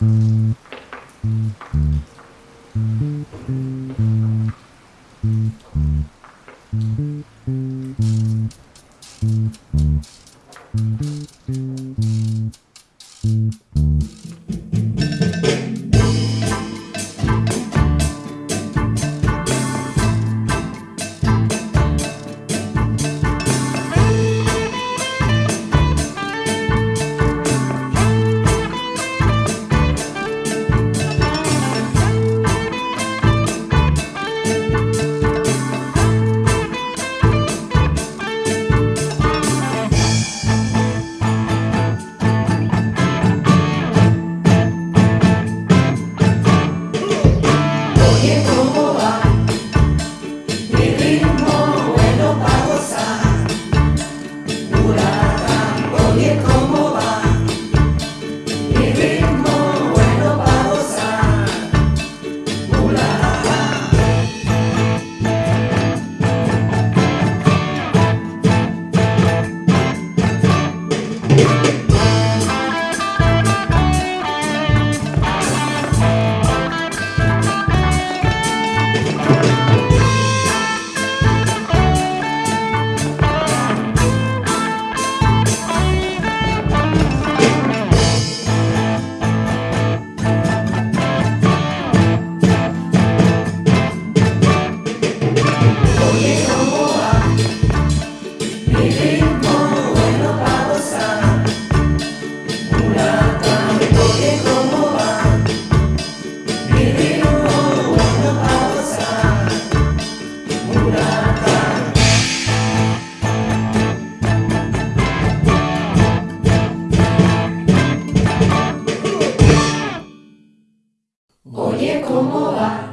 Oye, 思わ